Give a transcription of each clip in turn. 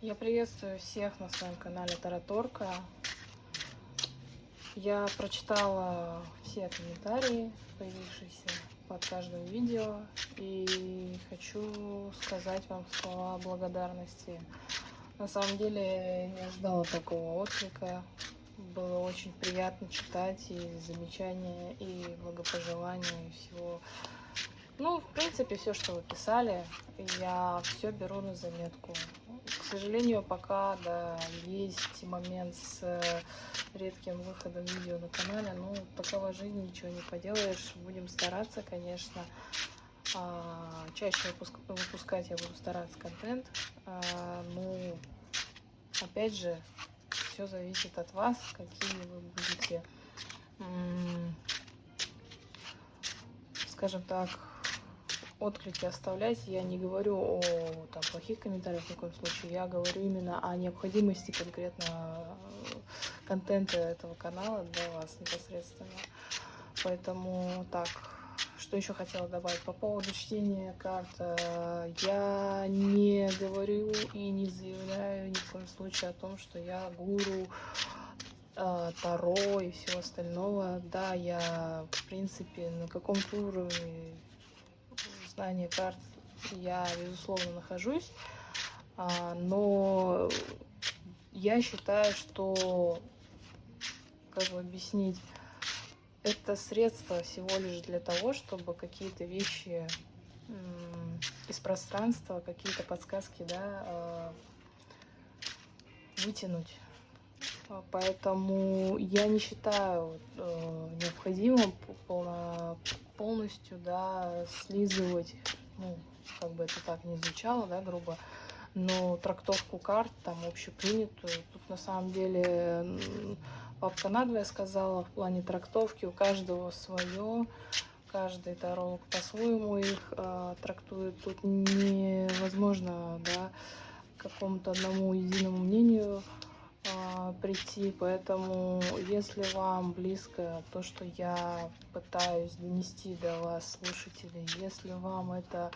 Я приветствую всех на своем канале Тараторка. Я прочитала все комментарии, появившиеся под каждым видео, и хочу сказать вам слова благодарности. На самом деле я не ожидала такого отклика. Было очень приятно читать и замечания, и благопожелания, и всего ну, в принципе, все, что вы писали, я все беру на заметку. К сожалению, пока, да, есть момент с э, редким выходом видео на канале, ну, такова жизнь, ничего не поделаешь. Будем стараться, конечно. А, чаще выпускать я буду стараться контент. А, ну, опять же, все зависит от вас, какие вы будете, скажем так, отклики оставлять. Я не говорю о там, плохих комментариях в таком случае. Я говорю именно о необходимости конкретно э, контента этого канала для вас непосредственно. Поэтому так, что еще хотела добавить по поводу чтения карт. Э, я не говорю и не заявляю ни в коем случае о том, что я гуру э, Таро и всего остального. Да, я, в принципе, на каком-то уровне знания карт я, безусловно, нахожусь, а, но я считаю, что, как бы объяснить, это средство всего лишь для того, чтобы какие-то вещи из пространства, какие-то подсказки, да, а, вытянуть. Поэтому я не считаю э, необходимым полно, полностью, да, слизывать, ну, как бы это так не звучало, да, грубо, но трактовку карт, там, общепринятую, тут на самом деле бабка надвое сказала в плане трактовки, у каждого свое, каждый таролог по-своему их э, трактует, тут невозможно, да, какому-то одному единому мнению прийти, поэтому если вам близко то, что я пытаюсь донести до вас, слушателей, если вам это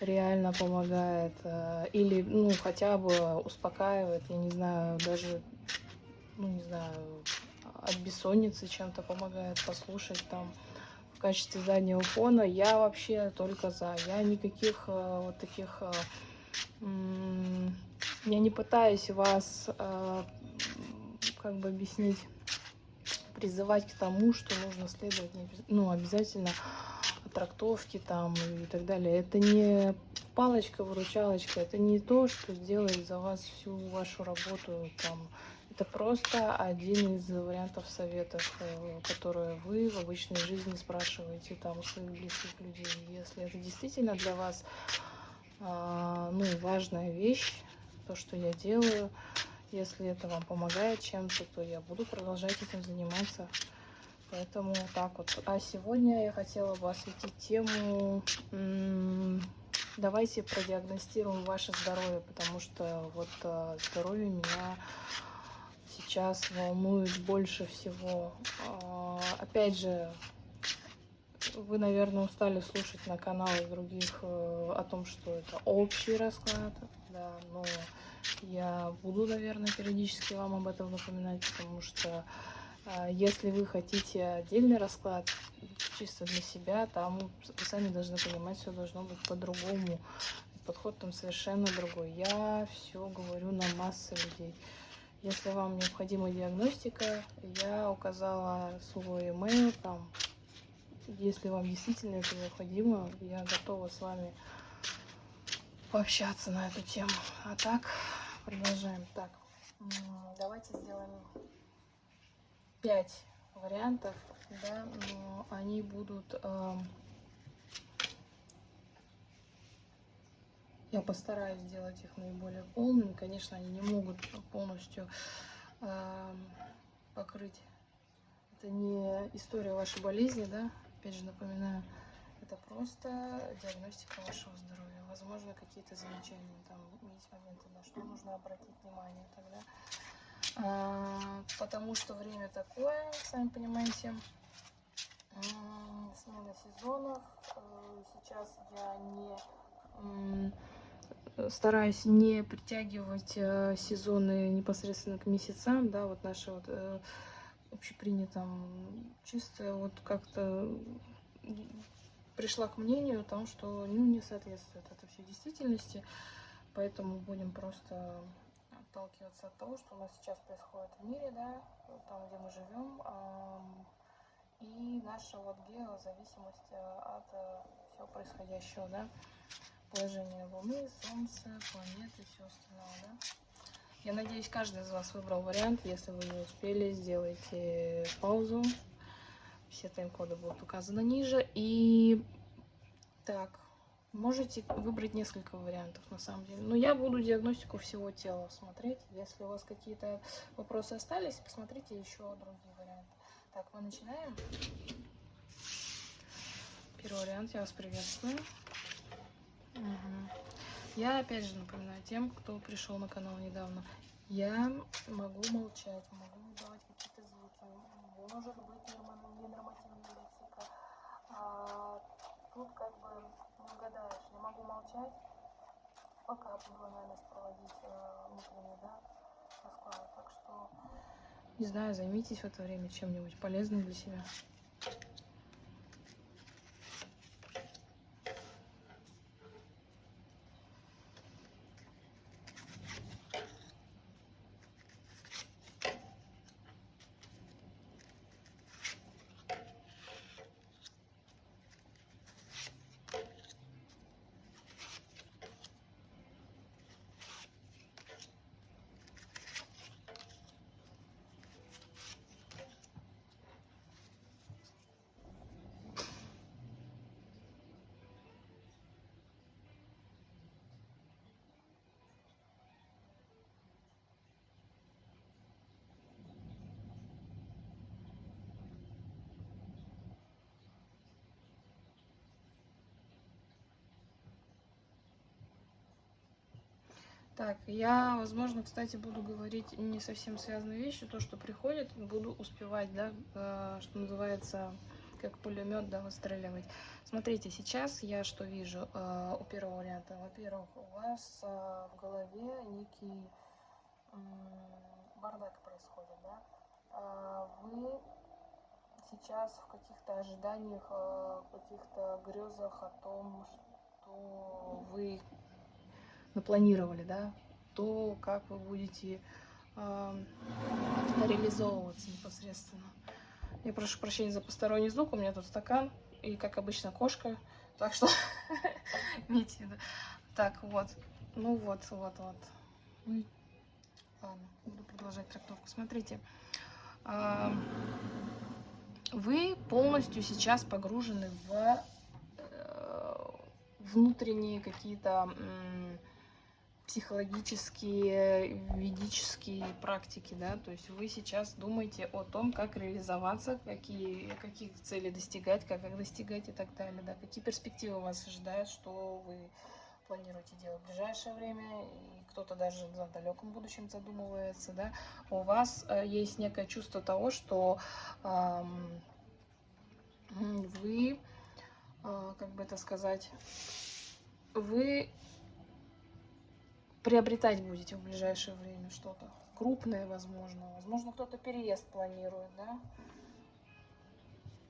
реально помогает а, или, ну, хотя бы успокаивает, я не знаю, даже, ну, не знаю, от бессонницы чем-то помогает послушать там в качестве заднего фона, я вообще только за. Я никаких а, вот таких я не пытаюсь вас, как бы объяснить, призывать к тому, что нужно следовать, ну, обязательно трактовки там и так далее. Это не палочка-выручалочка, это не то, что сделает за вас всю вашу работу там. Это просто один из вариантов советов, э, которые вы в обычной жизни спрашиваете там у своих близких людей. Если это действительно для вас а, ну, важная вещь, то, что я делаю. Если это вам помогает чем-то, то я буду продолжать этим заниматься. Поэтому так вот. А сегодня я хотела бы осветить тему давайте продиагностируем ваше здоровье, потому что вот а, здоровье меня сейчас волнует больше всего. А, опять же, вы, наверное, устали слушать на каналах других э, о том, что это общий расклад, да, но я буду, наверное, периодически вам об этом напоминать, потому что э, если вы хотите отдельный расклад чисто для себя, там вы сами должны понимать, все должно быть по-другому. Подход там совершенно другой. Я все говорю на массы людей. Если вам необходима диагностика, я указала свой email, там если вам действительно это необходимо, я готова с вами пообщаться на эту тему. А так, продолжаем. Так, давайте сделаем 5 вариантов, да, но они будут... Э, я постараюсь сделать их наиболее полными. Конечно, они не могут полностью э, покрыть. Это не история вашей болезни, да, Опять же напоминаю, это просто диагностика вашего здоровья. Возможно, какие-то замечания, там есть моменты, на что нужно обратить внимание тогда. А, потому что время такое, сами понимаете, смена сезонов. Э, сейчас я не стараюсь не притягивать э, сезоны непосредственно к месяцам, да, вот наши вот э, общепринятом чисто вот как-то пришла к мнению о том, что ну, не соответствует это все действительности, поэтому будем просто отталкиваться от того, что у нас сейчас происходит в мире, да, там, где мы живем, и наша вот геозависимость э, от э, всего происходящего, да, положение Луны, Солнца, планеты все остальное, да. Я надеюсь, каждый из вас выбрал вариант. Если вы не успели, сделайте паузу. Все тайм-коды будут указаны ниже. И так, можете выбрать несколько вариантов на самом деле. Но я буду диагностику всего тела смотреть. Если у вас какие-то вопросы остались, посмотрите еще другие варианты. Так, мы начинаем. Первый вариант, я вас приветствую. Угу. Я опять же напоминаю тем, кто пришел на канал недавно, я могу молчать, могу давать какие-то звуки, может быть тут как бы не угадаешь, я могу молчать, пока буду анализ проводить э, внутренний, да, расклады. Так что, не знаю, займитесь в это время чем-нибудь полезным для себя. Так, я, возможно, кстати, буду говорить не совсем связанные вещи, то, что приходит, буду успевать, да, э, что называется, как пулемет, да, выстреливать. Смотрите, сейчас я что вижу э, у первого варианта. Во-первых, у вас э, в голове некий бардак происходит, да. Вы сейчас в каких-то ожиданиях, в каких-то грезах о том, что вы напланировали, да, то, как вы будете э, реализовываться непосредственно. Я прошу прощения за посторонний звук, у меня тут стакан и, как обычно, кошка, так что видите, да. Так, вот, ну вот, вот, вот. Ладно, буду продолжать трактовку. Смотрите, э, вы полностью сейчас погружены в э, внутренние какие-то психологические, ведические практики, да, то есть вы сейчас думаете о том, как реализоваться, какие, каких целей достигать, как их достигать и так далее, да, какие перспективы вас ожидают, что вы планируете делать в ближайшее время, и кто-то даже в далеком будущем задумывается, да, у вас э, есть некое чувство того, что э, вы, э, как бы это сказать, вы приобретать будете в ближайшее время что-то крупное, возможно. Возможно, кто-то переезд планирует, да.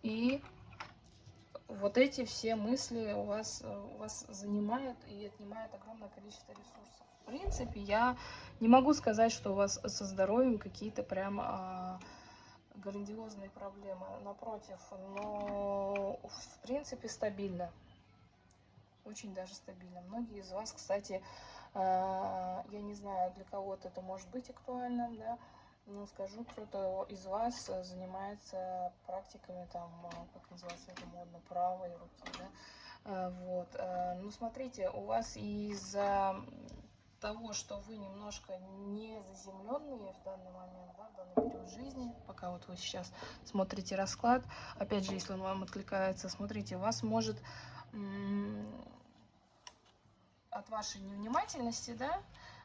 И вот эти все мысли у вас, у вас занимают и отнимают огромное количество ресурсов. В принципе, я не могу сказать, что у вас со здоровьем какие-то прям а, грандиозные проблемы. Напротив, но в принципе стабильно. Очень даже стабильно. Многие из вас, кстати, я не знаю, для кого-то это может быть актуальным, да, но скажу, кто-то из вас занимается практиками, там, а, как называется это модно, правой руки, да, а, вот. Ну, смотрите, у вас из-за того, что вы немножко не заземленные в данный момент, да, в данный период жизни, пока вот вы сейчас смотрите расклад, опять же, если он вам откликается, смотрите, у вас может от вашей невнимательности, да,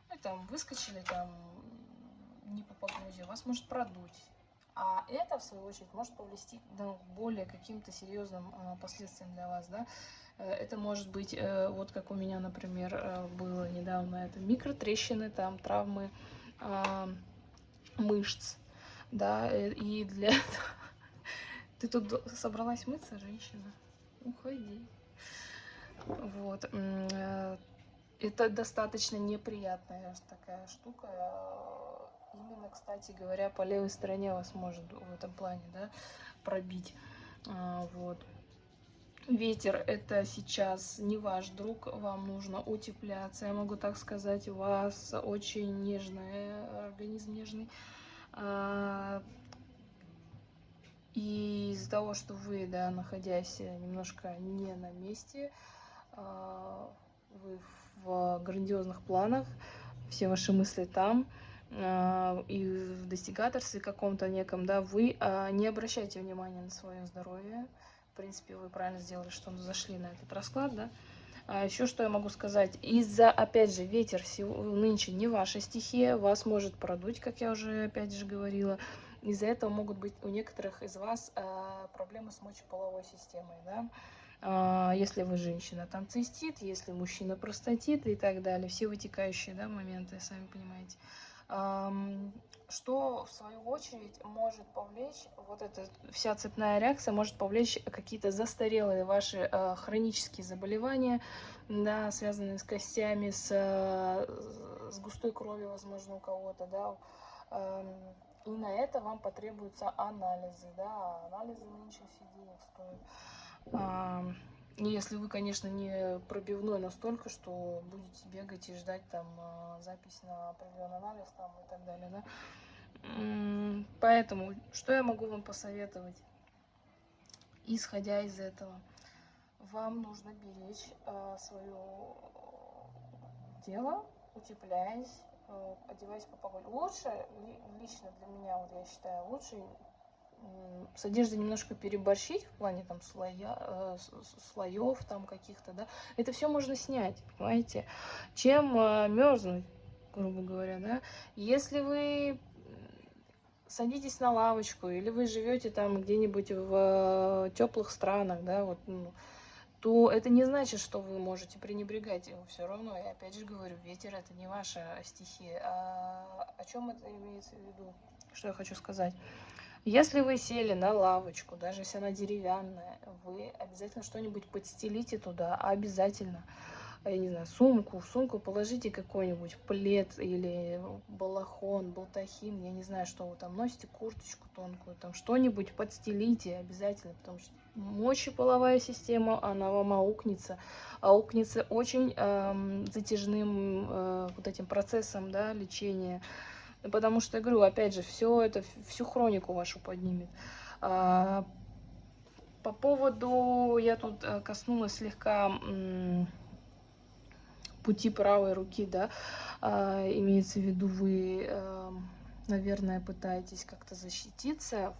вы там выскочили там не по погоде, вас может продуть. А это, в свою очередь, может повлести ну, более каким-то серьезным э, последствиям для вас, да. Э, это может быть, э, вот как у меня, например, э, было недавно, это микротрещины, там травмы э, мышц, да, э, и для этого... Ты тут собралась мыться, женщина? Уходи. Вот. Это достаточно неприятная такая штука. Именно, кстати говоря, по левой стороне вас может в этом плане да, пробить. А, вот. Ветер это сейчас не ваш друг, вам нужно утепляться, я могу так сказать, у вас очень нежный организм, нежный. А, и из-за того, что вы, да, находясь немножко не на месте, а, вы в грандиозных планах, все ваши мысли там, а, и в достигаторстве каком-то неком, да, вы а, не обращайте внимания на свое здоровье. В принципе, вы правильно сделали, что зашли на этот расклад, да. А еще что я могу сказать? Из-за, опять же, ветер нынче не ваша стихия, вас может продуть, как я уже, опять же, говорила. Из-за этого могут быть у некоторых из вас проблемы с мочеполовой системой, да. А, если вы женщина, там цистит, если мужчина простатит и так далее, все вытекающие да, моменты, сами понимаете. Что, в свою очередь, может повлечь, вот эта вся цепная реакция может повлечь какие-то застарелые ваши э, хронические заболевания, да, связанные с костями, с, э, с густой кровью, возможно, у кого-то, да, и на это вам потребуются анализы, да, анализы нынче денег стоят. Если вы, конечно, не пробивной настолько, что будете бегать и ждать там а, запись на определенный анализ там и так далее, да. Поэтому, что я могу вам посоветовать? Исходя из этого, вам нужно беречь э, свое тело, утепляясь, э, одеваясь по погоде. Лучше, лично для меня, вот я считаю, лучше с одеждой немножко переборщить в плане там слоя, э, слоев там каких-то, да, это все можно снять, понимаете, чем э, мерзнуть, грубо говоря, да. Если вы садитесь на лавочку или вы живете там где-нибудь в э, теплых странах, да, вот, ну, то это не значит, что вы можете пренебрегать его все равно. Я опять же говорю, ветер это не ваша стихия. А о чем это имеется в виду? Что я хочу сказать? Если вы сели на лавочку, даже если она деревянная, вы обязательно что-нибудь подстелите туда, обязательно. Я не знаю, сумку, в сумку положите какой-нибудь плед или балахон, болтахин, я не знаю, что вы там носите, курточку тонкую, там что-нибудь подстелите обязательно, потому что мочеполовая система, она вам аукнется, аукнется очень эм, затяжным э, вот этим процессом, да, лечения, Потому что, я говорю, опять же, все это, всю хронику вашу поднимет. А, по поводу, я тут э, коснулась слегка пути правой руки, да, а, имеется в виду, вы, э, наверное, пытаетесь как-то защититься,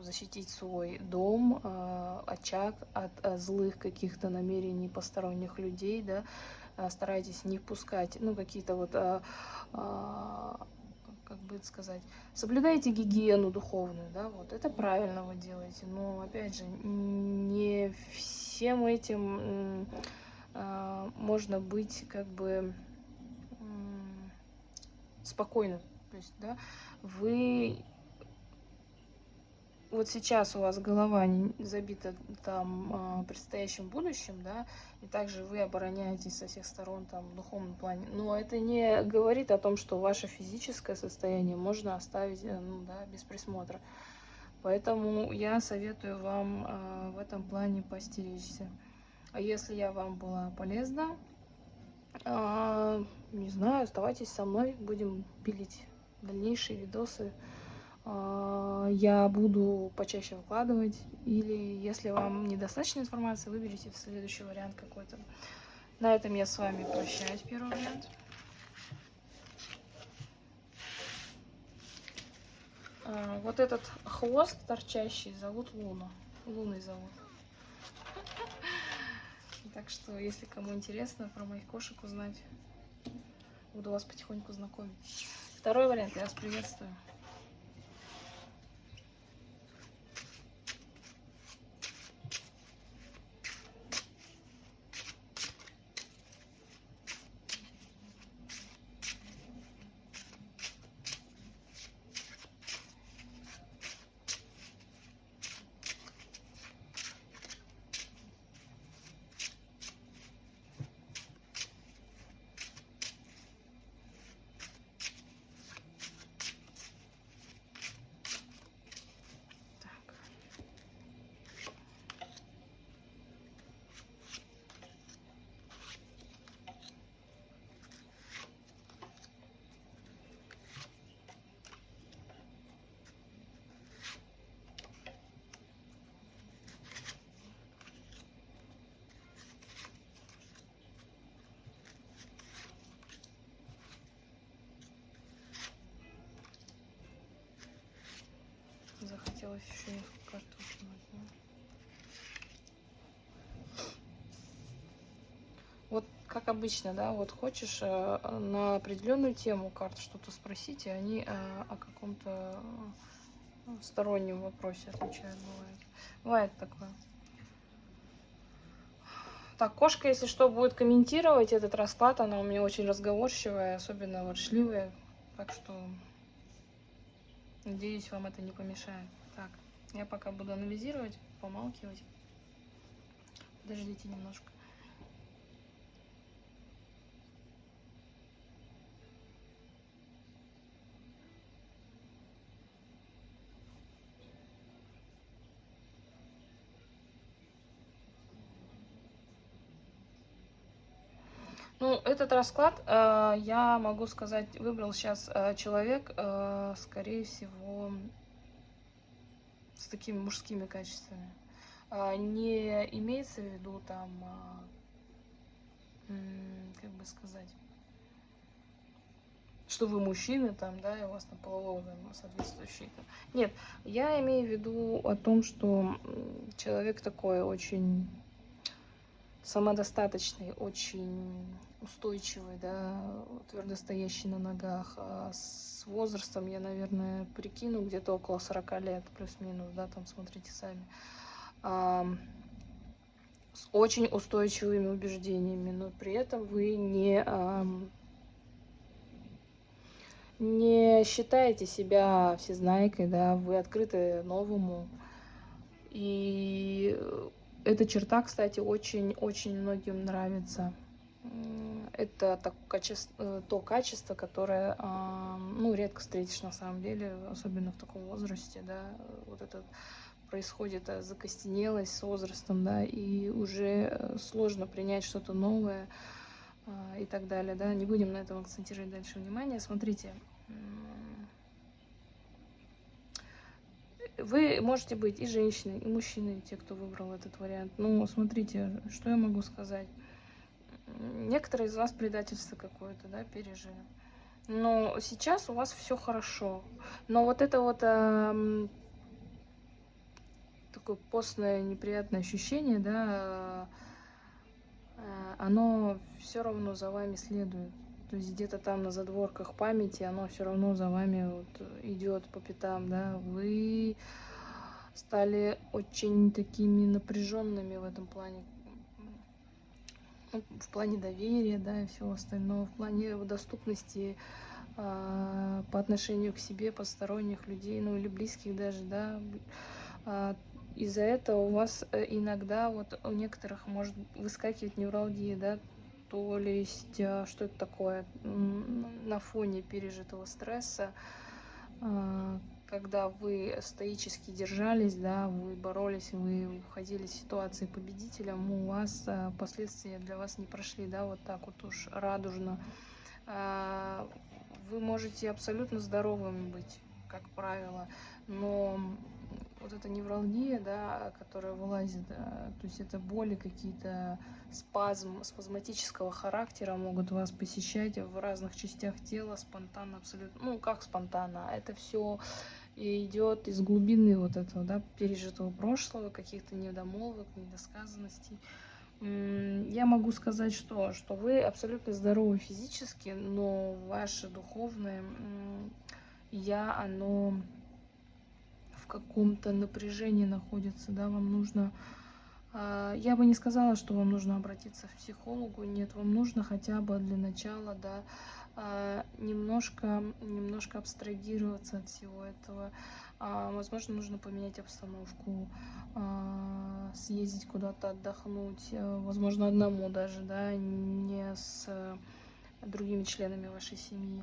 защитить свой дом, э, очаг от злых каких-то намерений посторонних людей, да, старайтесь не впускать, ну, какие-то вот как бы это сказать, соблюдайте гигиену духовную, да, вот, это правильно вы делаете, но, опять же, не всем этим э, можно быть, как бы, э, спокойным, то есть, да, вы вот сейчас у вас голова забита там э, предстоящим будущим, да, и также вы обороняетесь со всех сторон там в духовном плане. Но это не говорит о том, что ваше физическое состояние можно оставить э, ну, да, без присмотра. Поэтому я советую вам э, в этом плане постеречься. А если я вам была полезна, не знаю, оставайтесь со мной, будем пилить дальнейшие видосы. А, я буду почаще выкладывать. Или если вам недостаточно информации, выберите следующий вариант какой-то. На этом я с вами прощаюсь, первый вариант. А, вот этот хвост торчащий зовут Луна. Луной зовут. Так что, если кому интересно про моих кошек узнать, буду вас потихоньку знакомить. Второй вариант, я вас приветствую. Осталось еще несколько карт выкинуть. Да? Вот как обычно, да, вот хочешь э, на определенную тему карт что-то спросить, и они э, о каком-то э, стороннем вопросе отвечают, бывает. Бывает такое. Так, кошка, если что, будет комментировать этот расклад. Она у меня очень разговорчивая, особенно ворчливая. Так что, надеюсь, вам это не помешает. Так, я пока буду анализировать, помалкивать. Подождите немножко. Ну, этот расклад, э, я могу сказать, выбрал сейчас э, человек, э, скорее всего, с такими мужскими качествами. Э, не имеется в виду там, э, как бы сказать, что вы мужчины там, да, и у вас на половой соответствующий. Нет, я имею в виду о том, что человек такой очень самодостаточный, очень устойчивый, да, твердо стоящий на ногах. А с возрастом я, наверное, прикину где-то около 40 лет, плюс-минус, да, там смотрите сами. А, с очень устойчивыми убеждениями, но при этом вы не, а, не считаете себя всезнайкой, да, вы открыты новому. И эта черта, кстати, очень-очень многим нравится. Это так, качество, э, то качество, которое ну, редко встретишь на самом деле, особенно в таком возрасте, да, вот это происходит э, закостенелость с возрастом, да, и уже э, сложно принять что-то новое а, и так далее, да, не будем на этом акцентировать дальше внимание. Смотрите, Вы можете быть и женщиной, и мужчиной, те, кто выбрал этот вариант. Ну, смотрите, что я могу сказать. Некоторые из вас предательство какое-то, да, пережили. Но сейчас у вас все хорошо. Но вот это вот э, такое постное неприятное ощущение, да, э, оно все равно за вами следует. То есть где-то там на задворках памяти оно все равно за вами вот идет по пятам, да. Вы стали очень такими напряженными в этом плане. Ну, в плане доверия, да, и всего остального, в плане доступности э, по отношению к себе, посторонних людей, ну или близких даже, да. Э, из-за этого у вас э, иногда, вот у некоторых может выскакивать невралгия, да, то есть а, что это такое на фоне пережитого стресса, а, когда вы стоически держались, да, вы боролись, вы уходили из ситуации победителем, у вас а, последствия для вас не прошли, да, вот так вот уж радужно. Вы можете абсолютно здоровыми быть, как правило, но вот эта невралгия, да, которая вылазит, то есть это боли какие-то, спазм, спазматического характера могут вас посещать в разных частях тела, спонтанно абсолютно, ну как спонтанно, а это все идет из глубины вот этого, да, пережитого прошлого, каких-то недомолвок, недосказанностей. Я могу сказать, что, что вы абсолютно здоровы физически, но ваше духовное я, оно каком-то напряжении находится, да, вам нужно... А, я бы не сказала, что вам нужно обратиться к психологу, нет, вам нужно хотя бы для начала, да, а, немножко, немножко абстрагироваться от всего этого. А, возможно, нужно поменять обстановку, съездить куда-то отдохнуть, возможно, одному даже, да, не с другими членами вашей семьи.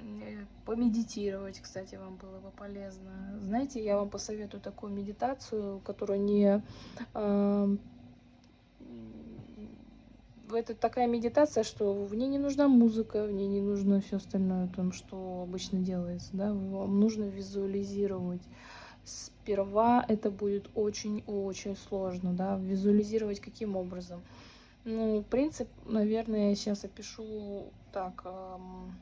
Э, помедитировать, кстати, вам было бы полезно. Знаете, я вам посоветую такую медитацию, которую не... Э, это такая медитация, что в ней не нужна музыка, в ней не нужно все остальное, там, что обычно делается, да, вам нужно визуализировать. Сперва это будет очень-очень сложно, да, визуализировать каким образом. Ну, принцип, наверное, я сейчас опишу так, эм,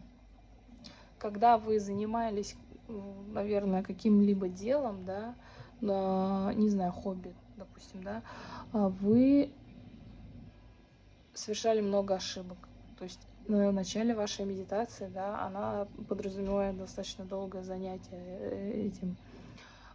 когда вы занимались, наверное, каким-либо делом, да, не знаю, хобби, допустим, да, вы совершали много ошибок. То есть в начале вашей медитации, да, она подразумевает достаточно долгое занятие э, этим.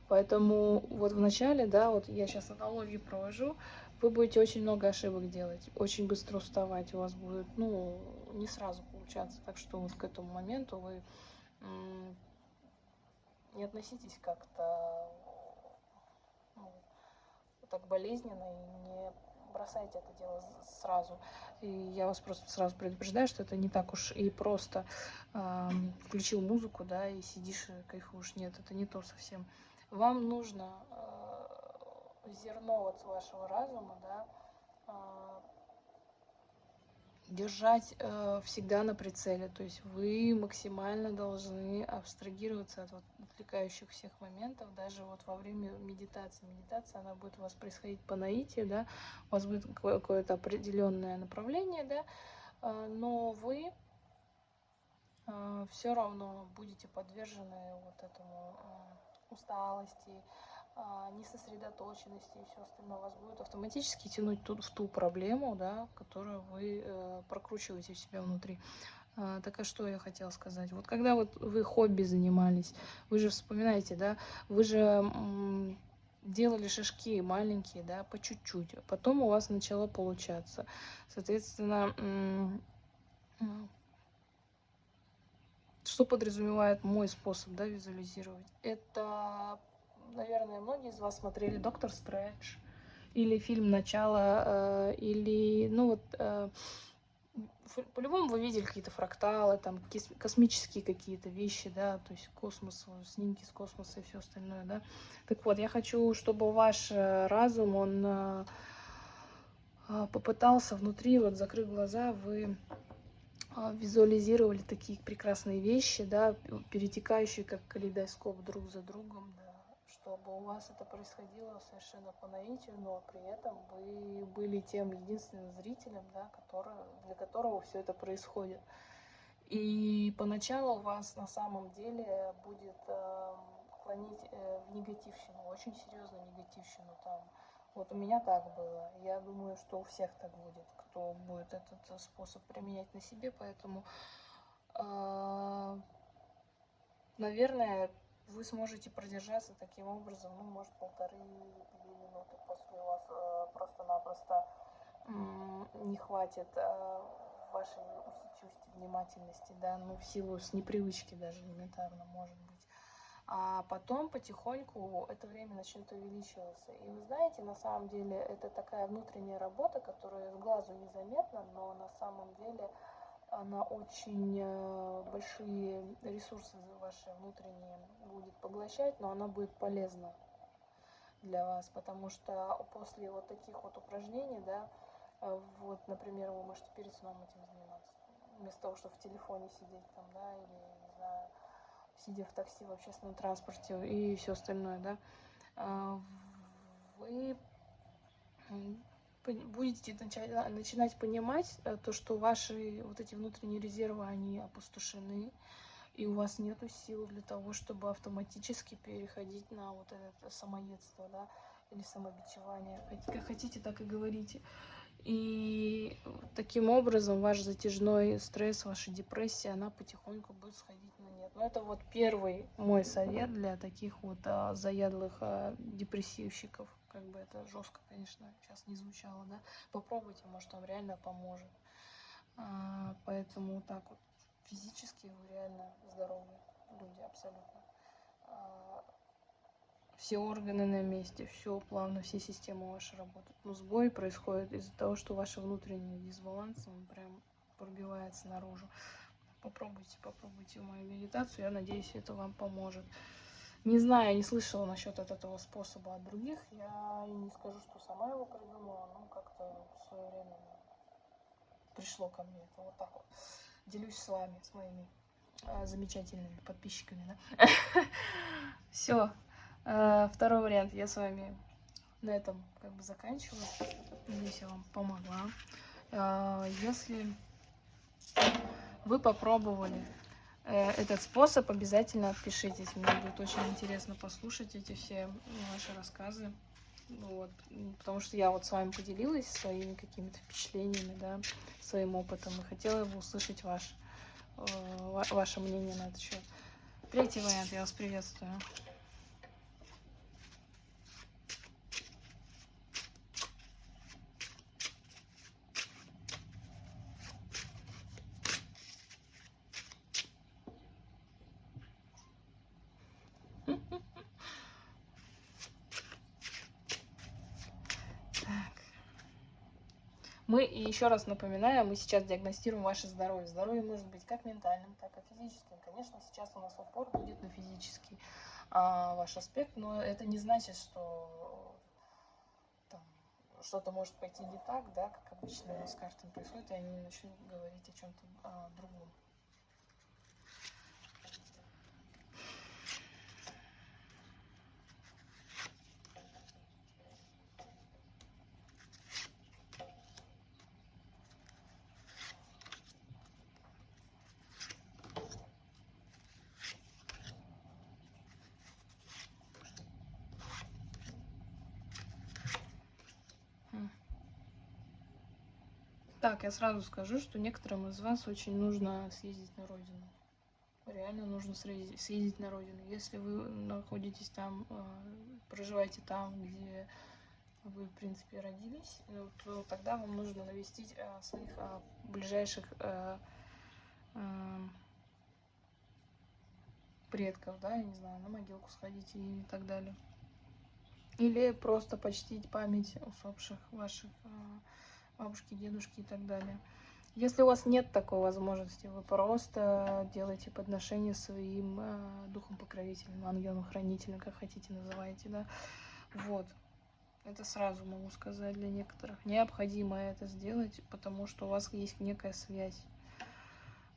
Поэтому вот в начале, да, вот я сейчас аналогию провожу, вы будете очень много ошибок делать, очень быстро уставать, у вас будет, ну, не сразу получаться. Так что вот к этому моменту вы не относитесь как-то ну, так болезненно и не бросайте это дело сразу. И я вас просто сразу предупреждаю, что это не так уж и просто э, включил музыку, да, и сидишь кайфуешь. Нет, это не то совсем. Вам нужно э, зерно вот с вашего разума, да, э, держать э, всегда на прицеле. То есть вы максимально должны абстрагироваться от вот, отвлекающих всех моментов, даже вот во время медитации. Медитация, она будет у вас происходить по наитию, да, у вас будет какое-то определенное направление, да, э, но вы э, все равно будете подвержены вот этому э, усталости, несосредоточенности и все остальное вас будет автоматически тянуть тут в ту проблему, да, которую вы э, прокручиваете в себя внутри. А, так а что я хотела сказать? Вот когда вот вы хобби занимались, вы же вспоминаете, да, вы же делали шажки маленькие, да, по чуть-чуть, потом у вас начало получаться. Соответственно, что подразумевает мой способ, да, визуализировать? Это наверное, многие из вас смотрели «Доктор Стрэндж» или фильм «Начало», э, или, ну вот, э, по-любому вы видели какие-то фракталы, там, космические какие-то вещи, да, то есть космос, снимки с космоса и все остальное, да. Так вот, я хочу, чтобы ваш э, разум, он попытался внутри, вот, закрыв глаза, вы визуализировали такие прекрасные вещи, да, перетекающие как калейдоскоп друг за другом, да чтобы у вас это происходило совершенно по наитию, но при этом вы были тем единственным зрителем, да, который, для которого все это происходит. И поначалу вас на самом деле будет э, клонить э, в негативщину, очень серьезную негативщину там. Вот у меня так было. Я думаю, что у всех так будет, кто будет этот способ применять на себе, поэтому, э, наверное, вы сможете продержаться таким образом, ну, может, полторы-две минуты после вас э, просто-напросто не хватит э, вашей усидчивости, внимательности, да, ну, в силу с непривычки даже элементарно, может быть. А потом потихоньку это время начнет увеличиваться. И вы знаете, на самом деле это такая внутренняя работа, которая с глазу незаметна, но на самом деле она очень э, большие ресурсы ваши внутренние будет поглощать, но она будет полезна для вас, потому что после вот таких вот упражнений, да, э, вот, например, вы можете перед сном этим заниматься, вместо того, чтобы в телефоне сидеть там, да, или, не знаю, сидя в такси, в общественном транспорте и все остальное, да, э, вы будете начать, начинать понимать э, то, что ваши вот эти внутренние резервы, они опустошены, и у вас нет сил для того, чтобы автоматически переходить на вот это самоедство, да, или самобичевание. Как хотите, так и говорите. И таким образом ваш затяжной стресс, ваша депрессия, она потихоньку будет сходить на нет. Но это вот первый мой совет для таких вот а, заядлых а, депрессивщиков как бы это жестко, конечно, сейчас не звучало, да, попробуйте, может, вам реально поможет. А, поэтому так вот, физически вы реально здоровые люди, абсолютно. А, все органы на месте, все плавно, все системы ваши работают. Но сбой происходит из-за того, что ваш внутренний дисбаланс, он прям пробивается наружу. Попробуйте, попробуйте мою медитацию, я надеюсь, это вам поможет. Не знаю, не слышала насчет этого способа от других. Я не скажу, что сама его придумала, но как-то в свое время пришло ко мне. Это вот так вот. Делюсь с вами, с моими э, замечательными подписчиками. Да? Все. Э, второй вариант. Я с вами на этом как бы заканчиваю. Надеюсь, я вам помогла. Э, если вы попробовали этот способ, обязательно отпишитесь. Мне будет очень интересно послушать эти все ваши рассказы. Вот, потому что я вот с вами поделилась своими какими-то впечатлениями, да, своим опытом, и хотела бы услышать ваш, э, ваше мнение на этот счет. Третий вариант, я вас приветствую. Мы, еще раз напоминаю, мы сейчас диагностируем ваше здоровье. Здоровье может быть как ментальным, так и физическим. Конечно, сейчас у нас упор будет на физический а, ваш аспект, но это не значит, что что-то может пойти не так, да, как обычно с картами происходит, и они начнут говорить о чем-то а, другом. Так, я сразу скажу, что некоторым из вас очень нужно съездить на родину. Реально нужно съездить на родину. Если вы находитесь там, а, проживаете там, где вы, в принципе, родились, э, то тогда вам нужно навестить а, своих а, ближайших предков, да, я не знаю, на могилку сходить и так далее. Или просто почтить память усопших ваших бабушки, дедушки и так далее. Если у вас нет такой возможности, вы просто делаете подношение своим э, духом покровителем, ангелом хранителем, как хотите называйте, да. Вот. Это сразу могу сказать для некоторых. Необходимо это сделать, потому что у вас есть некая связь.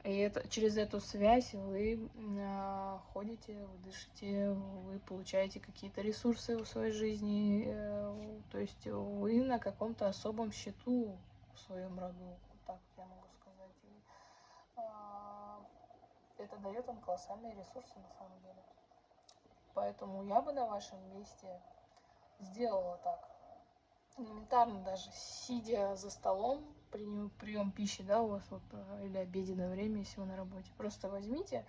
И это, через эту связь вы э, ходите, вы дышите, вы получаете какие-то ресурсы в своей жизни. Э, то есть вы на каком-то особом счету в своем роду. Вот так я могу сказать. И, э, это дает вам колоссальные ресурсы на самом деле. Поэтому я бы на вашем месте сделала так. Элементарно даже, сидя за столом, прием, прием пищи, да, у вас вот, э, или обеденное время, если вы на работе. Просто возьмите,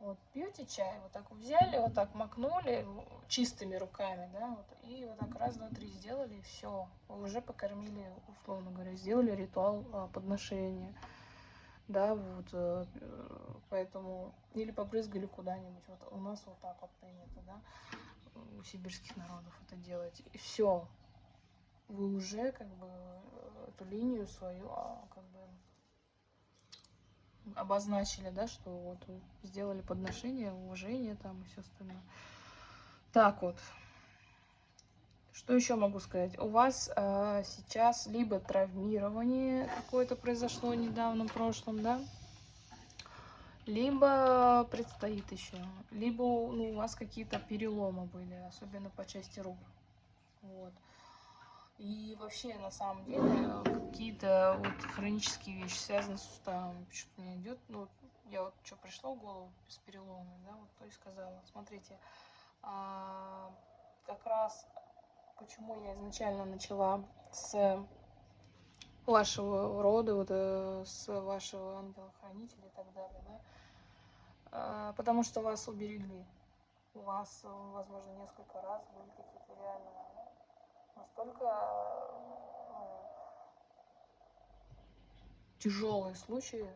вот, пьете чай, вот так взяли, вот так макнули чистыми руками, да, вот, и вот так раз, два, три сделали, и все. Уже покормили, условно говоря, сделали ритуал а, подношения. Да, вот, э, поэтому, или побрызгали куда-нибудь, вот у нас вот так вот принято, да, у сибирских народов это делать, и все, вы уже как бы эту линию свою а, как бы обозначили, да, что вот сделали подношение, уважение там и все остальное. Так вот. Что еще могу сказать? У вас э, сейчас либо травмирование какое-то произошло недавно в прошлом, да? Либо предстоит еще. Либо ну, у вас какие-то переломы были, особенно по части рук. Вот. И вообще, на самом деле, какие-то вот хронические вещи, связанные с суставами, почему-то мне идет, ну, я вот что пришло в голову с переломами, да, вот то и сказала. Смотрите, а, как раз почему я изначально начала с вашего рода, вот э, с вашего ангела-хранителя и так далее, да, а, потому что вас уберегли. У вас, возможно, несколько раз были какие-то реально настолько ну, тяжелые случаи,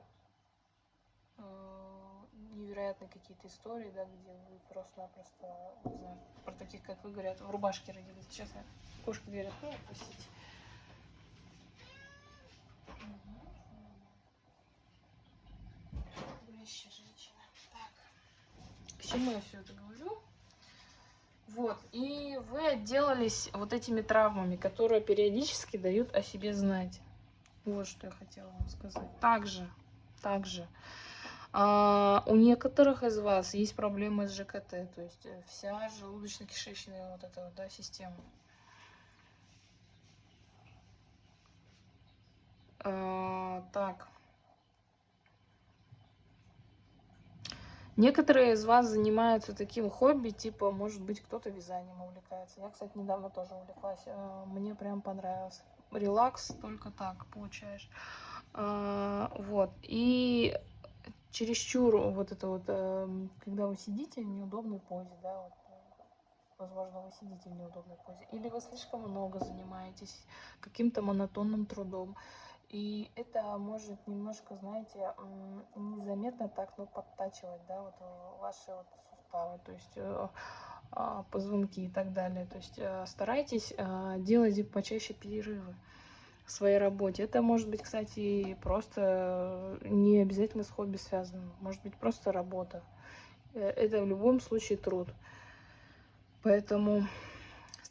э, невероятные какие-то истории, да, где вы просто-напросто, не знаю, про таких, как вы говорят, в рубашке родились. Сейчас кошка дверь открою, простите. женщина. Так. К чему я все это говорю? Вот, и вы отделались вот этими травмами, которые периодически дают о себе знать. Вот что я хотела вам сказать. Также, также, а, у некоторых из вас есть проблемы с ЖКТ, то есть э, вся желудочно-кишечная вот эта вот, да, система. А, так. Некоторые из вас занимаются таким хобби, типа, может быть, кто-то вязанием увлекается. Я, кстати, недавно тоже увлеклась. Э, мне прям понравилось. Релакс только так получаешь. А, вот. И чересчур вот это вот, эм, когда вы сидите в неудобной позе, да, вот, возможно, вы сидите в неудобной позе, или вы слишком много занимаетесь каким-то монотонным трудом, и это может немножко, знаете, незаметно так, ну, подтачивать, да, вот э, ваши вот суставы, то есть э, а, позвонки и так далее. То есть э, старайтесь делать почаще перерывы в своей работе. Это может быть, кстати, просто не обязательно с хобби связано. Может быть, просто работа. Это в любом случае труд. Поэтому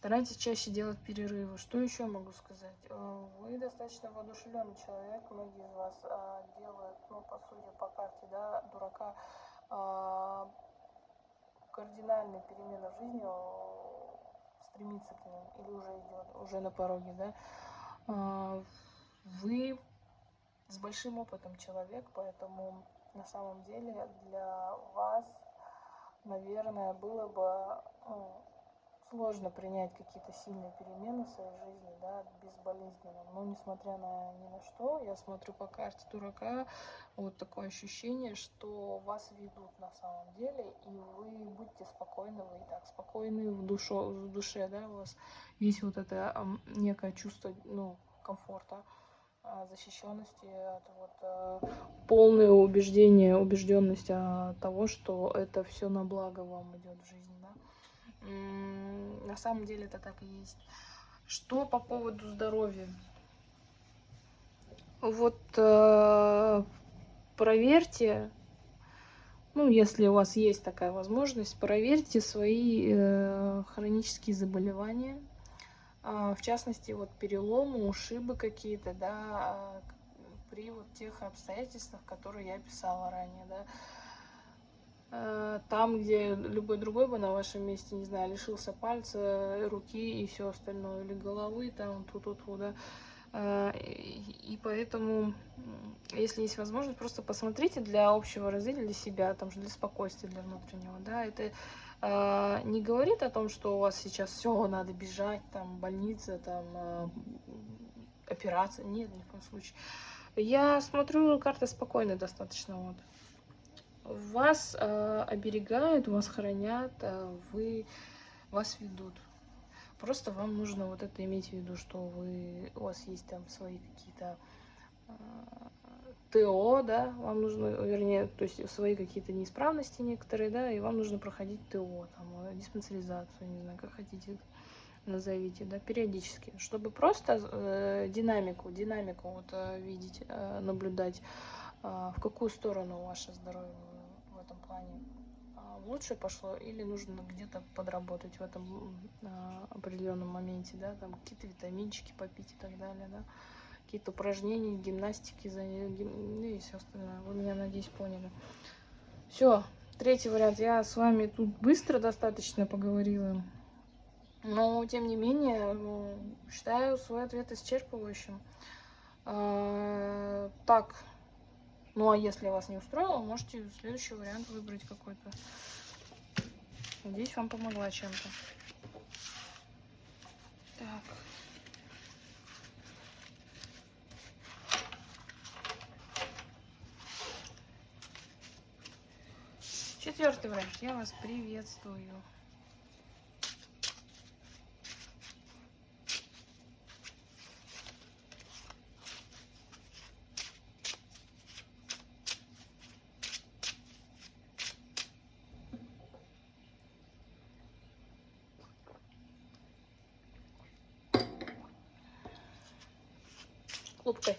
Старайтесь чаще делать перерывы. Что еще могу сказать? Э, вы достаточно воодушевленный человек. Многие из вас а, делают, ну, по сути, по карте, да, дурака, а, кардинальные перемены в жизни, стремится к ним или уже идет, уже на пороге, да. Вы с большим опытом человек, поэтому на самом деле для вас, наверное, было бы ну, сложно принять какие-то сильные перемены в своей жизни, да, безболезненно. Но несмотря на ни на что, я смотрю по карте дурака, вот такое ощущение, что вас ведут на самом деле, и вы будьте спокойны, вы и так спокойны в, душе, в душе, да, у вас есть вот это некое чувство, ну, комфорта а, защищенности, от вот э, полное убеждение, убежденность от того, что это все на благо вам идет в жизни, да. На самом деле это так и есть. Что по поводу здоровья? Вот э, проверьте, ну, если у вас есть такая возможность, проверьте свои э, хронические заболевания. Э, в частности, вот переломы, ушибы какие-то, да, при вот тех обстоятельствах, которые я писала ранее, да там, где любой другой бы на вашем месте, не знаю, лишился пальца, руки и все остальное, или головы, там, ту-ту-ту, да. Э, и поэтому, если есть возможность, просто посмотрите для общего развития, для себя, там же для спокойствия, для внутреннего, да, это э, не говорит о том, что у вас сейчас все, надо бежать, там, больница, там, операция, нет, ни в коем случае. Я смотрю, карта спокойная достаточно, вот вас э, оберегают, вас хранят, э, вы, вас ведут. Просто вам нужно вот это иметь в виду, что вы, у вас есть там свои какие-то э, ТО, да, вам нужно, вернее, то есть свои какие-то неисправности некоторые, да, и вам нужно проходить ТО, там, э, диспансеризацию, не знаю, как хотите назовите, да, периодически, чтобы просто э, динамику, динамику вот э, видеть, э, наблюдать, э, в какую сторону ваше здоровье плане а, лучше пошло или нужно где-то подработать в этом а, определенном моменте, да, там какие-то витаминчики попить и так далее, да, какие-то упражнения, гимнастики, ну и все остальное. Вы меня, надеюсь, поняли. Все, третий вариант. Я с вами тут быстро достаточно поговорила, но, тем не менее, ну, считаю свой ответ исчерпывающим. А, так, ну а если вас не устроило, можете следующий вариант выбрать какой-то. Надеюсь, вам помогла чем-то. Так. Четвертый вариант. Я вас приветствую.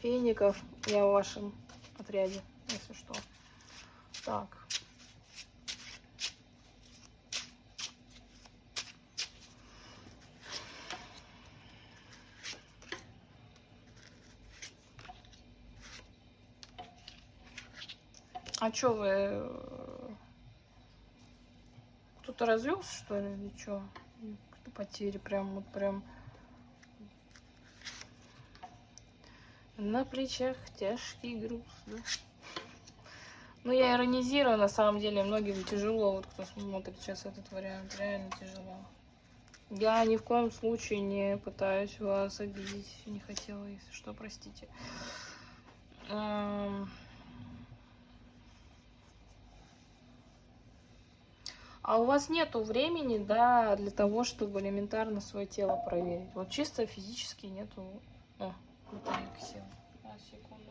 Кофейников. Я в вашем отряде, если что. Так. А чё вы... Э, кто-то развелся, что ли, или чё? Потери прям, вот прям... На плечах тяжкий груз, да? Ну, я иронизирую, на самом деле, многим тяжело, вот кто смотрит сейчас этот вариант, реально тяжело. Я ни в коем случае не пытаюсь вас обидеть, не хотела, если что, простите. А у вас нету времени, да, для того, чтобы элементарно свое тело проверить. Вот чисто физически нету... О, Сел. А, секунду.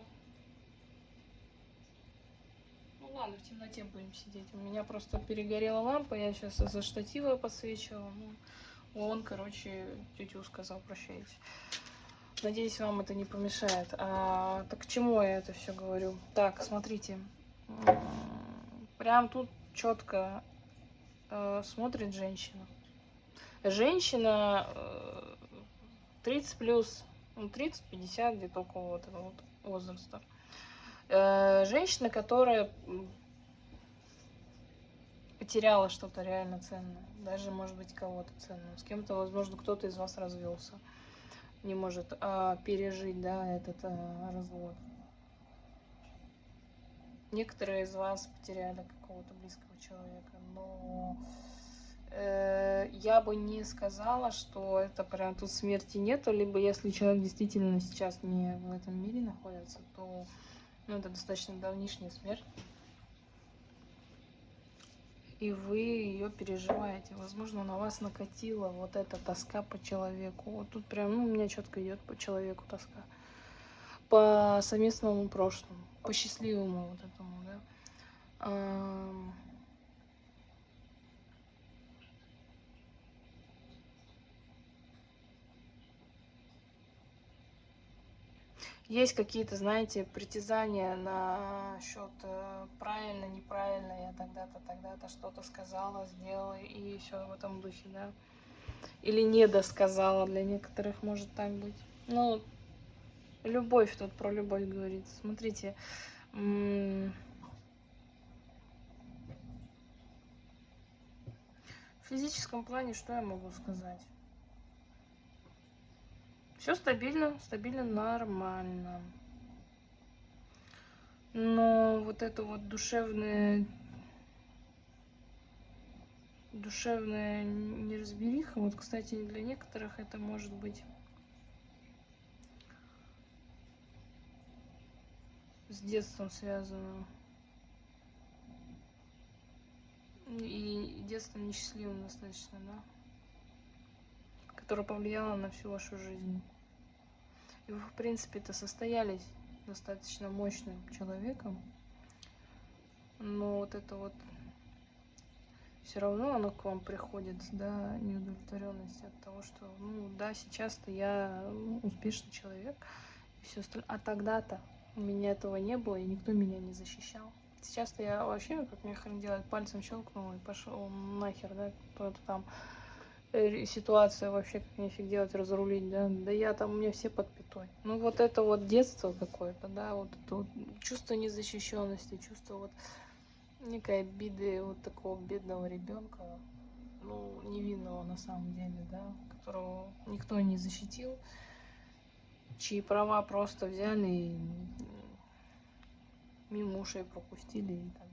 Ну ладно, в темноте будем сидеть. У меня просто перегорела лампа, я сейчас за штатива подсвечивала. Ну, он, короче, тетю сказал, прощайте. Надеюсь, вам это не помешает. А, так к чему я это все говорю? Так, смотрите. Прям тут четко э, смотрит женщина. Женщина э, 30 плюс, ну, 30-50, где-то около этого вот возраста. Э, женщина, которая потеряла что-то реально ценное. Даже, может быть, кого-то ценного. С кем-то, возможно, кто-то из вас развелся не может а, пережить да, этот а, развод. Некоторые из вас потеряли какого-то близкого человека, но я бы не сказала, что это прям тут смерти нету, либо если человек действительно сейчас не в этом мире находится, то ну, это достаточно давнишняя смерть и вы ее переживаете. Возможно, на вас накатила вот эта тоска по человеку. Вот тут прям, ну, у меня четко идет по человеку тоска. По совместному прошлому, по счастливому вот этому, да. Есть какие-то, знаете, притязания на счет э, правильно, неправильно, я тогда-то, тогда-то что-то сказала, сделала, и все в этом духе, да. Или не досказала, для некоторых может так быть. Ну, любовь, тут про любовь говорится. Смотрите, в физическом плане что я могу сказать? Все стабильно, стабильно, нормально. Но вот это вот душевное, душевная неразбериха, вот, кстати, для некоторых это может быть с детством связано. И детством несчастливым достаточно, да? Которое повлияло на всю вашу жизнь. И вы, в принципе-то, состоялись достаточно мощным человеком. Но вот это вот все равно оно к вам приходит, да, неудовлетворенность от того, что, ну, да, сейчас-то я ну, успешный человек, и все остальное. А тогда-то у меня этого не было, и никто меня не защищал. Сейчас-то я вообще, как мне хрен делать, пальцем щелкнул и пошел нахер, да, кто-то там Ситуация вообще как нефиг делать, разрулить, да, да я там, у меня все под пятой. Ну вот это вот детство какое-то, да, вот это вот чувство незащищенности, чувство вот некой обиды вот такого бедного ребенка, ну, невинного на самом деле, да, которого никто не защитил, чьи права просто взяли и мимо ушей пропустили и там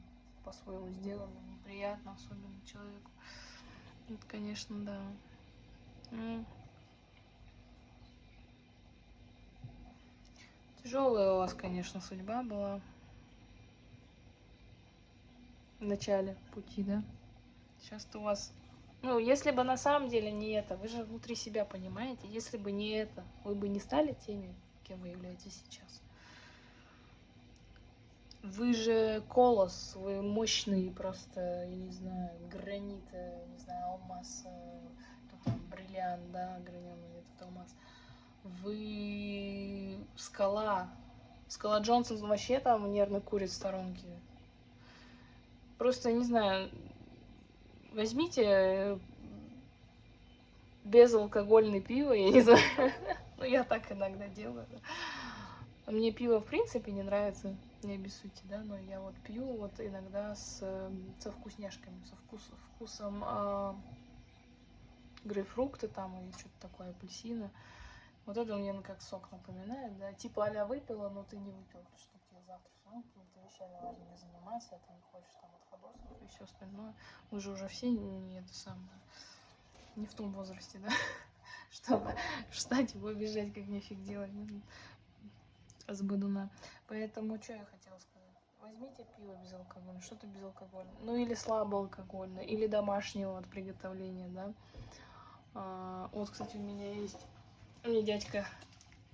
по-своему сделали, неприятно особенно человеку. Это, конечно, да. Ну, тяжелая у вас, конечно, судьба была в начале пути, да? Сейчас-то у вас... Ну, если бы на самом деле не это, вы же внутри себя понимаете, если бы не это, вы бы не стали теми, кем вы являетесь сейчас. Вы же колос, вы мощный просто, я не знаю, гранит, не знаю, алмаз, кто э, там, бриллиант, да, граненый этот алмаз. Вы скала. Скала Джонсон вообще там нервно курит в сторонке. Просто, не знаю, возьмите э, безалкогольное пиво, я не знаю. ну, я так иногда делаю. Мне пиво в принципе не нравится не обессудьте, да, но я вот пью вот иногда с, со вкусняшками, со вкус, вкусом э, грейпфрукта там или что-то такое, апельсина. Вот это мне как сок напоминает, да, типа а выпила, но ты не выпил, чтобы тебе завтра ну, какими-то вещами важными заниматься, а ты не хочешь там отходосов и все остальное. Мы же уже все не это самое, не в том возрасте, да, чтобы встать и побежать, как нефиг делать с. Поэтому, что я хотела сказать? Возьмите пиво безалкогольное, что-то безалкогольное. Ну или слабоалкогольное, или домашнего от приготовления, да. А, вот, кстати, у меня есть... Мне дядька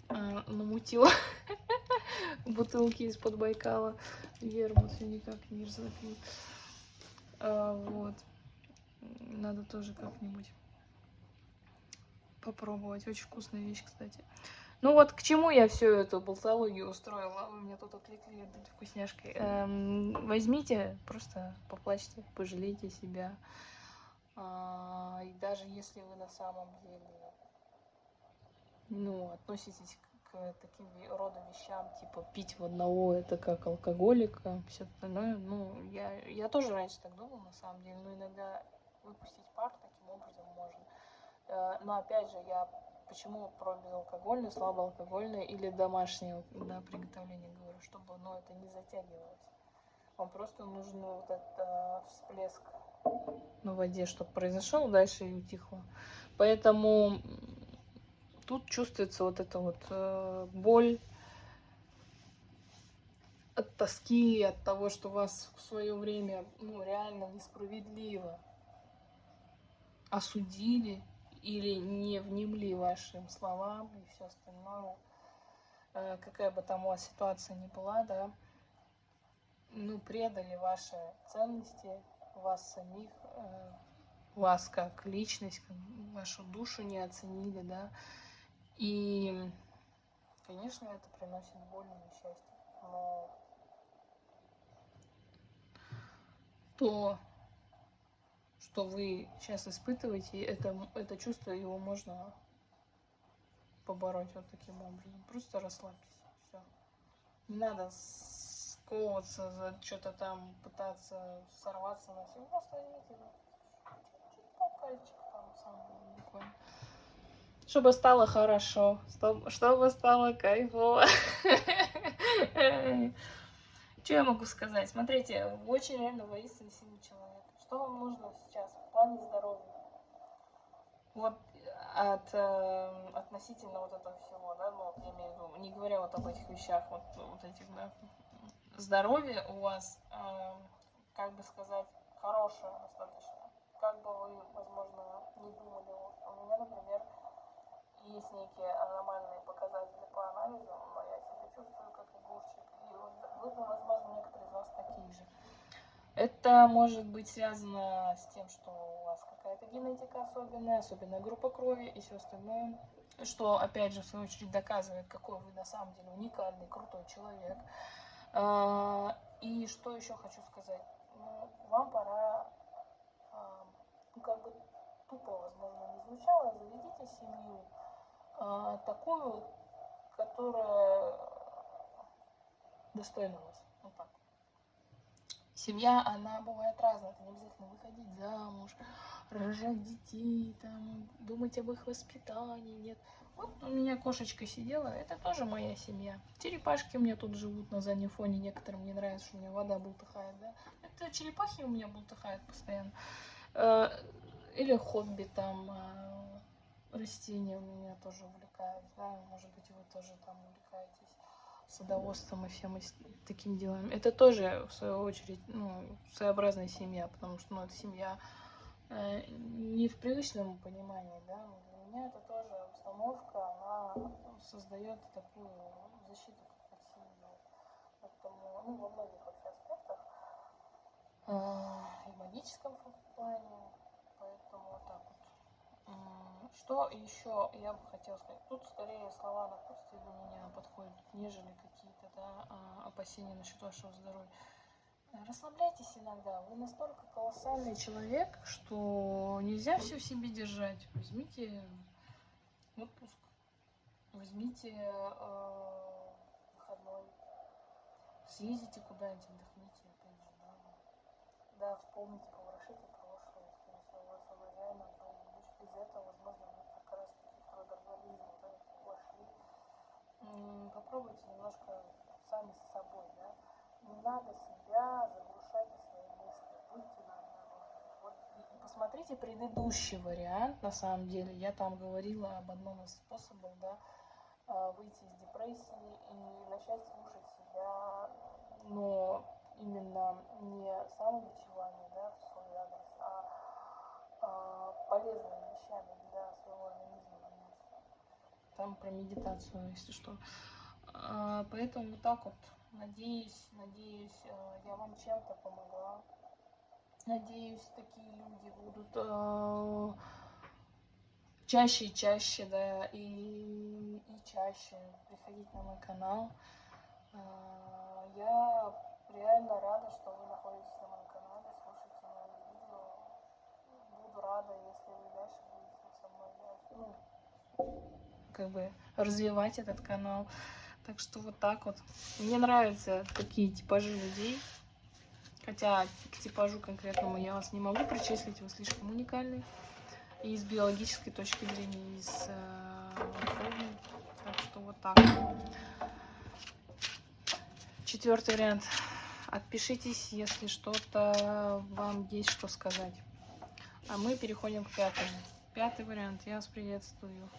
а, намутил бутылки из-под Байкала. Вермут все никак не запил. А, вот. Надо тоже как-нибудь попробовать. Очень вкусная вещь, кстати. Ну вот к чему я всю эту болтологию устроила? Вы меня тут отвлекли вкусняшкой. Эм, возьмите, просто поплачьте, пожалейте себя. А, и даже если вы на самом деле ну, относитесь к, к таким рода вещам, типа пить в одного, это как алкоголика, все остальное. Ну, я, я тоже раньше так думала, на самом деле, но иногда выпустить пар таким образом можно. Э, но опять же, я почему про безалкогольное, слабоалкогольное или домашнее да, приготовление говорю, чтобы ну, это не затягивалось. Вам просто нужен вот этот э, всплеск на воде, чтобы произошел, дальше и утихло. Поэтому тут чувствуется вот эта вот э, боль от тоски, от того, что вас в свое время ну, реально несправедливо осудили, или не внемли вашим словам и все остальное, э, какая бы там у вас ситуация ни была, да, ну, предали ваши ценности, вас самих, э, вас как личность, вашу душу не оценили, да, и, конечно, это приносит боль и несчастье, но то что вы сейчас испытываете, это, это чувство, его можно побороть вот таким образом. Просто расслабьтесь, все. Не надо сковываться за что-то там, пытаться сорваться на все. Просто возьмите пальчик там сам. Чтобы стало хорошо, чтобы стало кайфово. Что я могу сказать? Смотрите, очень реально воистину сильный человек. Что вам нужно сейчас в плане здоровья? Вот от э, относительно вот этого всего, да, ну, я имею в виду, не говоря вот об этих вещах, вот, вот этих, да, здоровье у вас, э, как бы сказать, хорошее достаточно. Как бы вы, возможно, не думали, у меня, например, есть некие аномальные показатели по анализу, но я себя чувствую как огурчик, и вы, возможно, некоторые из вас такие же. Это может быть связано с тем, что у вас какая-то генетика особенная, особенная группа крови и все остальное, что, опять же, в свою очередь доказывает, какой вы на самом деле уникальный, крутой человек. А, и что еще хочу сказать? Ну, вам пора, а, ну, как бы тупо, возможно, не звучало, заведите семью а, такую, которая достойна вас. Семья, она бывает разная. Это не обязательно выходить замуж, рожать детей, там, думать об их воспитании. Нет. Вот у меня кошечка сидела, это тоже моя семья. Черепашки у меня тут живут на заднем фоне, некоторым не нравится, что у меня вода бултыхает, да. Это черепахи у меня бултыхают постоянно. Э, или хобби там, э, растения у меня тоже увлекают, да, может быть, вы тоже там увлекаетесь садоводством и всем таким делами. Это тоже, в свою очередь, ну, своеобразная семья, потому что, ну, это семья э, не в привычном понимании, да, для меня это тоже установка, она создает такую защиту от семьи. Поэтому, ну, во многих вообще аспектах, э, и магическом плане, поэтому вот так вот. Что еще я бы хотела сказать? Тут скорее слова напутствия для меня подходят, нежели какие-то да, а, опасения насчет вашего здоровья. Расслабляйтесь иногда. Вы настолько колоссальный человек, что нельзя все в себе держать. Возьмите отпуск, возьмите э, выходной, съездите куда-нибудь, отдохните, опять же, да. Да, вспомните, поворошите прошлое, скорее всего, у вас уважаемое без этого, возможно, вы как раз таки в трудоголизм да, вошли. Попробуйте немножко сами с собой, да, надо себя заглушайте свои мысли, будьте на Вот, и посмотрите предыдущий вариант, на самом деле. Я там говорила об одном из способов, да, а, выйти из депрессии и начать слушать себя, но именно не самобичевание, да, в свой адрес, а, а полезными вещами для своего организма заняться. Там про медитацию, если что. А, поэтому вот так вот Надеюсь, надеюсь, э, я вам чем-то помогла. Надеюсь, такие люди будут э, чаще и чаще, да, и, и чаще приходить на мой канал. Э, я реально рада, что вы находитесь на моем канале, слушаете мои видео. Буду рада, если вы дальше будете со мной делать, ну, как бы развивать этот канал. Так что вот так вот. Мне нравятся такие типажи людей. Хотя к типажу конкретному я вас не могу причислить, вы слишком уникальный. И с биологической точки зрения, и с э, Так что вот так. Четвертый вариант. Отпишитесь, если что-то вам есть что сказать. А мы переходим к пятому. Пятый вариант. Я вас приветствую.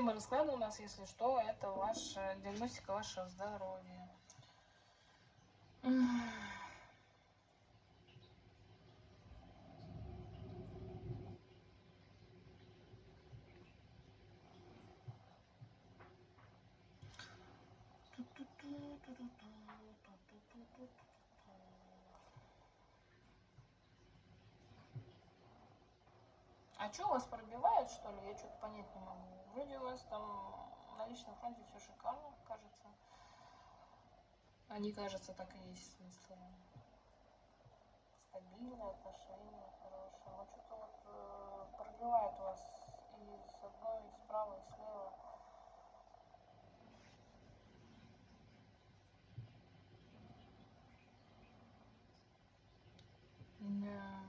Тема расклада у нас, если что, это ваша диагностика вашего здоровья. А что, вас пробивает, что ли? Я что-то понять не могу. Вроде там на личном фронте все шикарно, кажется. Они, кажется, так и есть, в смысле. Стабильные отношения, хорошие. Но что-то вот э, пробивает вас и с одной, и справа, и слева. Да.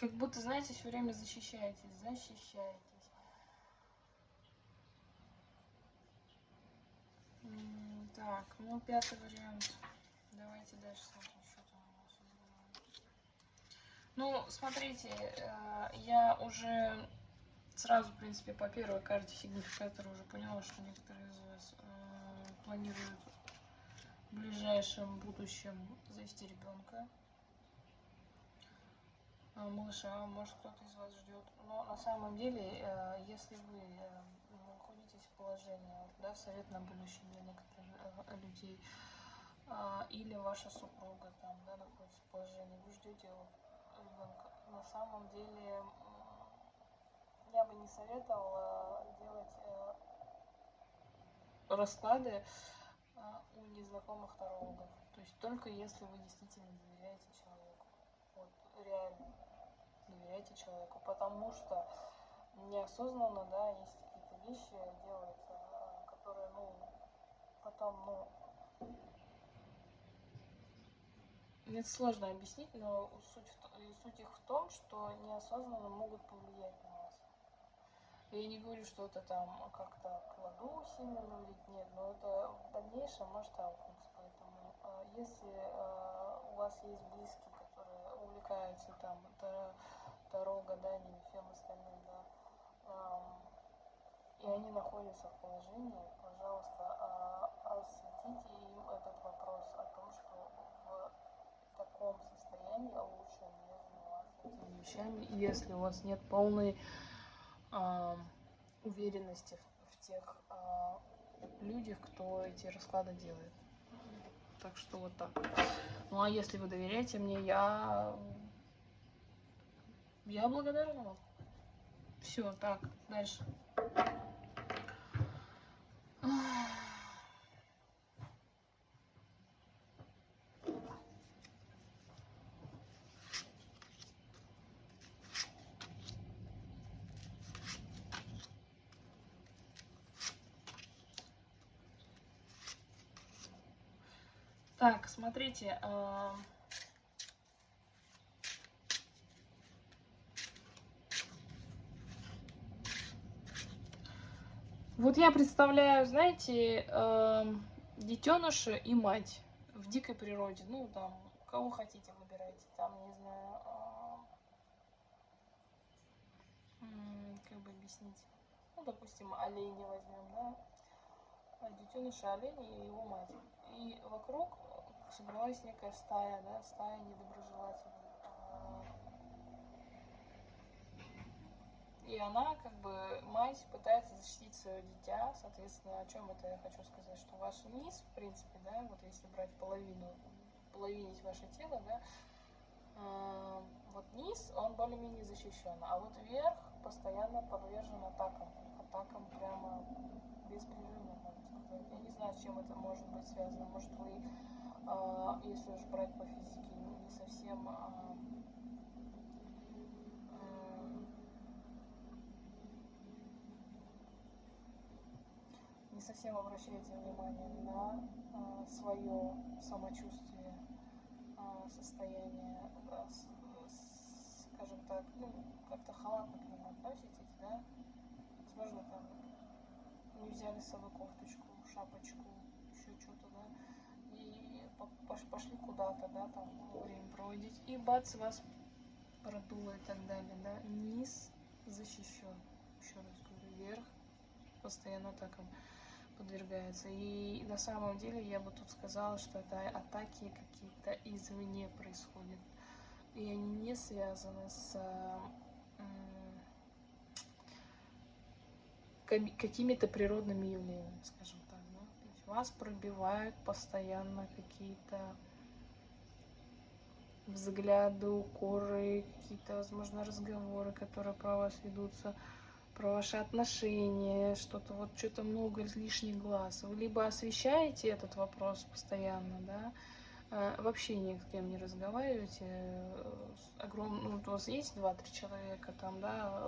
Как будто, знаете, все время защищаетесь, защищаетесь. Так, ну пятый вариант. Давайте дальше смотрим, что там у нас. Ну, смотрите, э, я уже сразу, в принципе, по первой карте сигнификатора уже поняла, что некоторые из вас э, планируют в ближайшем будущем завести ребенка. А, малыша, может кто-то из вас ждет. Но на самом деле, э, если вы э, находитесь в положении, да, совет на будущее для некоторых э, людей, или ваша супруга там, да, находится в положении, вы ждете ребенка. На самом деле, я бы не советовала делать расклады у незнакомых тарологов. То есть только если вы действительно доверяете человеку. Вот, реально доверяйте человеку, потому что неосознанно, да, есть какие-то вещи делаются, которые, ну, потом, ну, это сложно объяснить, но суть, суть их в том, что неосознанно могут повлиять на вас. Я не говорю, что это там как-то кладу сильно навредить, нет, но это в дальнейшем может аукнуться. Поэтому э, если э, у вас есть близкие, которые увлекаются там это таро, гаданием всем остальным, да, э, и они находятся в положении, пожалуйста, э, осветите им этот вопрос о том, что в таком состоянии лучше не заниматься этими вещами, если у вас нет полной а, уверенности в, в тех а, людях, кто эти расклады делает. Так что вот так. Ну а если вы доверяете мне, я я благодарна вам. Все, так, дальше. Так, смотрите. Э вот я представляю, знаете, э детеныша и мать в дикой природе. Ну, там, кого хотите, выбирайте. Там, не знаю, э как бы объяснить. Ну, допустим, оленя возьмем, да? Детеныша оленя и его мать. И вокруг собралась некая стая, да, стая недоброжелателей. И она, как бы, мать пытается защитить свое дитя, соответственно, о чем это я хочу сказать, что ваш низ, в принципе, да, вот если брать половину, половинить ваше тело, да, э, вот низ, он более-менее защищен, а вот верх постоянно подвержен атакам, атакам прямо беспрерывно, можно сказать. Я не знаю, с чем это может быть связано, может вы а, если уж брать по физике, не совсем а, не совсем обращаете внимание на а, свое самочувствие, состояние, скажем так, ну, как-то халатно к нему относитесь, да? Возможно, там не взяли с собой кофточку, шапочку, еще что-то, да? пошли куда-то, да, там время проводить, и бац, вас продуло и так далее, да, низ защищен, еще раз говорю, вверх постоянно атакам подвергается. И на самом деле я бы тут сказала, что это атаки какие-то извне происходят. И они не связаны с какими-то природными явлениями, скажем вас пробивают постоянно какие-то взгляды, укоры, какие-то, возможно, разговоры, которые про вас ведутся, про ваши отношения, что-то вот, что-то много лишних глаз. Вы либо освещаете этот вопрос постоянно, да, а, вообще ни с кем не разговариваете. Огром... Ну, вот у вас есть два-три человека там, да,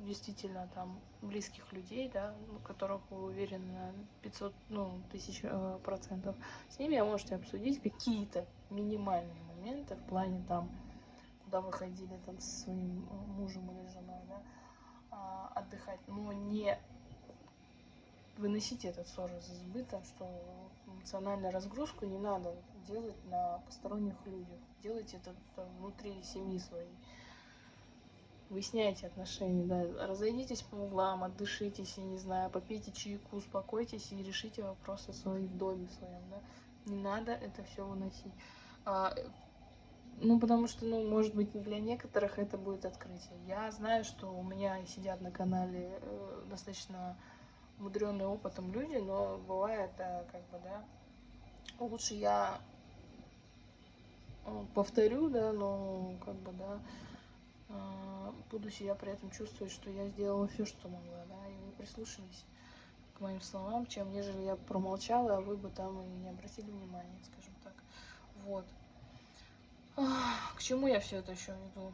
действительно там близких людей, да, которых вы уверены на 500, ну, тысяч э, процентов. С ними вы можете обсудить какие-то минимальные моменты в плане там, куда вы ходили там со своим э, мужем или женой, да, а, отдыхать, но не выносите этот ссор из избыта, что эмоциональную разгрузку не надо делать на посторонних людях. Делайте это внутри семьи своей. Выясняйте отношения, да. Разойдитесь по углам, отдышитесь, я не знаю, попейте чайку, успокойтесь и решите вопросы свои в доме своем, да. Не надо это все выносить. А, ну, потому что, ну, может быть, для некоторых это будет открытие. Я знаю, что у меня сидят на канале э, достаточно мудренные опытом люди, но бывает, да, как бы, да, лучше я э, повторю, да, но как бы, да, э, буду себя при этом чувствовать, что я сделала все, что могла, да, и вы прислушались к моим словам, чем нежели я промолчала, а вы бы там и не обратили внимания, скажем так. Вот. К чему я все это еще веду?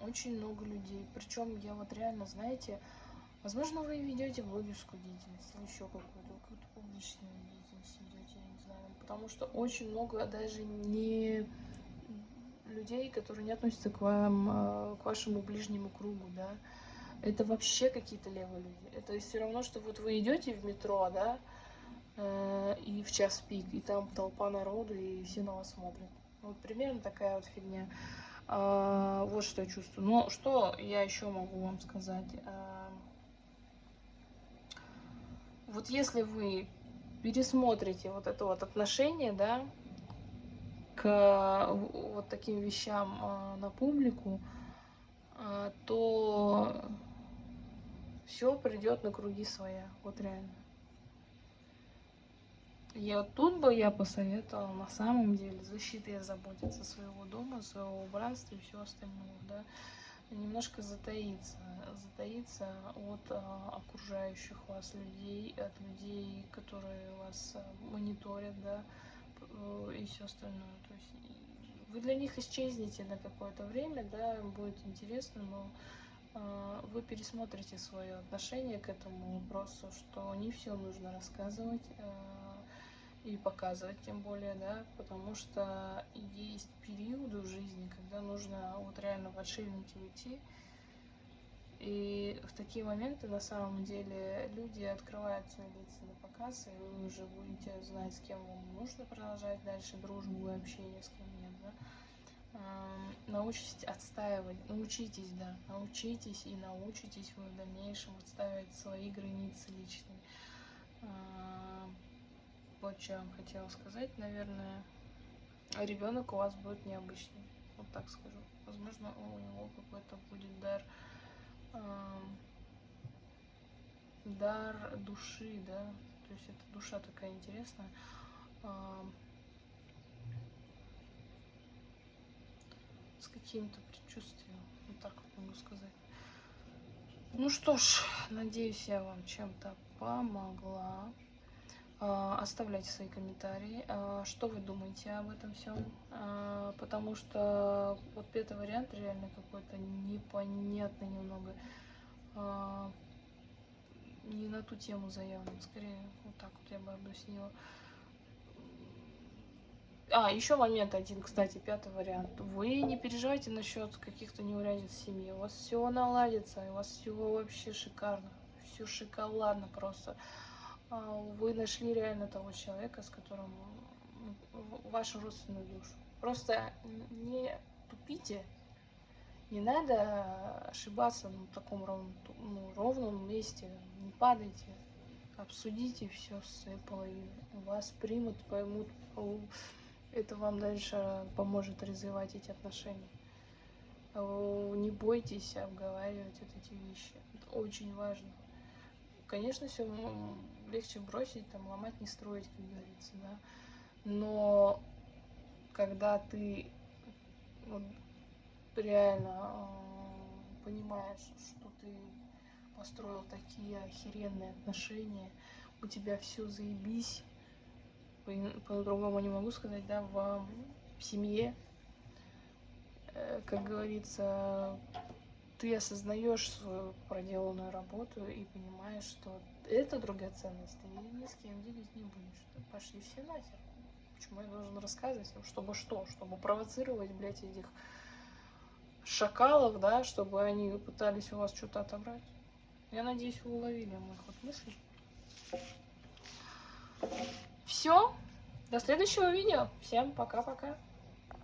Очень много людей. Причем я вот реально, знаете, Возможно, вы ведете блогерскую деятельность или еще какую-то, какую-то публичную деятельность ведете, я не знаю. Потому что очень много даже не людей, которые не относятся к вам, а, к вашему ближнему кругу, да, это вообще какие-то левые люди. Это все равно, что вот вы идете в метро, да, и в час пик, и там толпа народу, и все на вас смотрят. Вот примерно такая вот фигня. А, вот что я чувствую. Но что я еще могу вам сказать? А, вот если вы пересмотрите вот это вот отношение, да, к вот таким вещам а, на публику, а, то все придет на круги своя, вот реально. Вот тут бы я посоветовала на самом деле защитой заботиться своего дома, своего убранства и всего остального, да, немножко затаиться, затаиться от а, окружающих вас людей, от людей, которые вас а, мониторят, да, э, и все остальное. То есть вы для них исчезнете на какое-то время, да, будет интересно, но э, вы пересмотрите свое отношение к этому вопросу, что не все нужно рассказывать э, и показывать, тем более, да, потому что есть периоды в жизни, когда нужно вот реально в отшельники уйти, и в такие моменты на самом деле люди открывают свои лица на показ, и вы уже будете знать, с кем вам нужно продолжать дальше дружбу и общение, с кем научитесь отстаивать, научитесь, да, научитесь и научитесь вы в дальнейшем отстаивать свои границы личные. Вот что я вам хотела сказать, наверное, ребенок у вас будет необычный, вот так скажу. Возможно, у него какой-то будет дар, дар души, да, то есть эта душа такая интересная каким-то предчувствием. Вот так вот могу сказать. Ну что ж, надеюсь, я вам чем-то помогла. А, оставляйте свои комментарии, а, что вы думаете об этом всем, а, потому что вот пятый вариант реально какой-то непонятный немного, не на ту тему заявлен, скорее вот так вот я бы объяснила. А, еще момент один, кстати, пятый вариант. Вы не переживайте насчет каких-то неурядиц в семье. У вас все наладится, у вас все вообще шикарно. Все шоколадно просто. А, вы нашли реально того человека, с которым ну, вашу родственную душу. Просто не тупите, не надо ошибаться на таком ровном, ну, ровном месте. Не падайте, обсудите все с своей половиной. Вас примут, поймут, это вам дальше поможет развивать эти отношения. Не бойтесь обговаривать вот эти вещи. Это очень важно. Конечно, все легче бросить, там, ломать, не строить, как говорится, да. Но когда ты вот, реально э, понимаешь, что ты построил такие охеренные отношения, у тебя все заебись, по-другому не могу сказать, да, в, в семье, э, как говорится, ты осознаешь свою проделанную работу и понимаешь, что это драгоценность, ты ни с кем делить не будешь. Пошли все нахер. Почему я должен рассказывать? Чтобы что? Чтобы провоцировать, блядь, этих шакалов, да, чтобы они пытались у вас что-то отобрать. Я надеюсь, вы уловили мой ход мыслей. Все. До следующего видео. Всем пока-пока.